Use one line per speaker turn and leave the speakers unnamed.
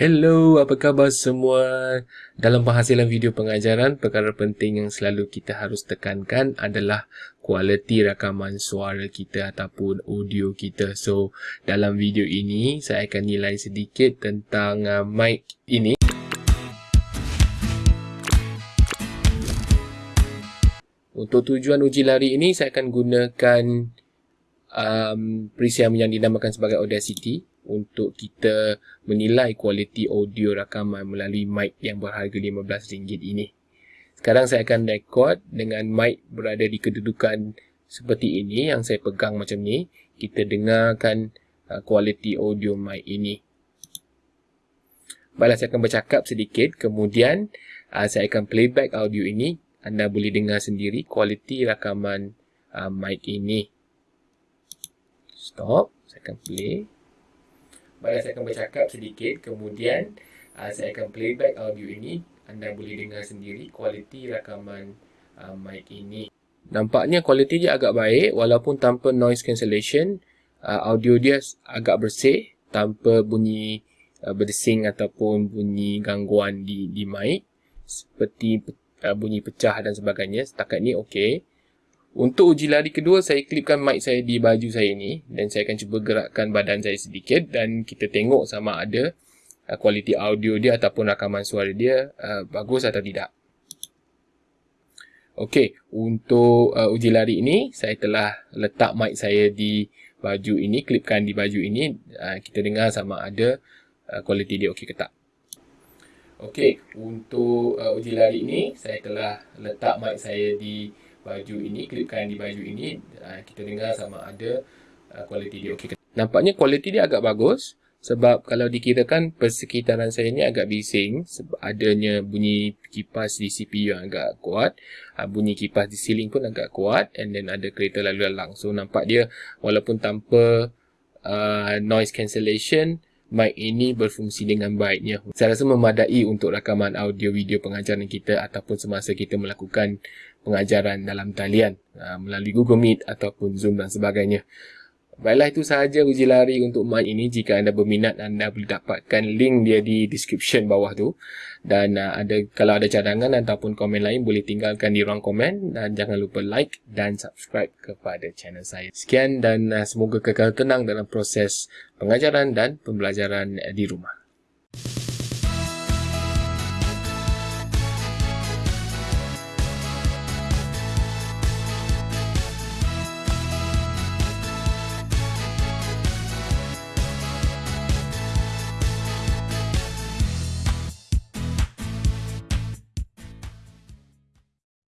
Hello, apa khabar semua? Dalam penghasilan video pengajaran, perkara penting yang selalu kita harus tekankan adalah kualiti rakaman suara kita ataupun audio kita. So, dalam video ini, saya akan nilai sedikit tentang uh, mic ini. Untuk tujuan uji lari ini, saya akan gunakan um, preset yang dinamakan sebagai Audacity untuk kita menilai kualiti audio rakaman melalui mic yang berharga RM15 ini. Sekarang saya akan record dengan mic berada di kedudukan seperti ini yang saya pegang macam ni. Kita dengarkan uh, kualiti audio mic ini. Baiklah saya akan bercakap sedikit kemudian uh, saya akan playback audio ini. Anda boleh dengar sendiri kualiti rakaman uh, mic ini. Stop. Saya akan play. Baiklah saya akan bercakap sedikit. Kemudian uh, saya akan playback audio ini. Anda boleh dengar sendiri kualiti rakaman uh, mic ini. Nampaknya kualiti dia agak baik. Walaupun tanpa noise cancellation uh, audio dia agak bersih tanpa bunyi uh, berdesing ataupun bunyi gangguan di di mic. Seperti uh, bunyi pecah dan sebagainya. Setakat ni okey untuk uji lari kedua, saya klipkan mic saya di baju saya ni dan saya akan cuba gerakkan badan saya sedikit dan kita tengok sama ada uh, kualiti audio dia ataupun rakaman suara dia uh, bagus atau tidak. Okey, untuk uh, uji lari ini, saya telah letak mic saya di baju ini, klipkan di baju ini. Uh, kita dengar sama ada uh, kualiti dia okey ke tak. Okey, untuk uh, uji lari ini, saya telah letak mic saya di baju ini, klipkan di baju ini, uh, kita dengar sama ada uh, kualiti dia okey. Nampaknya kualiti dia agak bagus sebab kalau dikirakan persekitaran saya ni agak bising sebab adanya bunyi kipas di CPU yang agak kuat, uh, bunyi kipas di ceiling pun agak kuat and then ada kereta lalu lalang. So nampak dia walaupun tanpa uh, noise cancellation mic ini berfungsi dengan baiknya. Saya rasa memadai untuk rakaman audio video pengajaran kita ataupun semasa kita melakukan pengajaran dalam talian uh, melalui Google Meet ataupun Zoom dan sebagainya. Baiklah itu sahaja uji lari untuk mic ini. Jika anda berminat anda boleh dapatkan link dia di description bawah tu. Dan uh, ada kalau ada cadangan ataupun komen lain boleh tinggalkan di ruang komen dan jangan lupa like dan subscribe kepada channel saya. Sekian dan uh, semoga kekal tenang dalam proses pengajaran dan pembelajaran di rumah.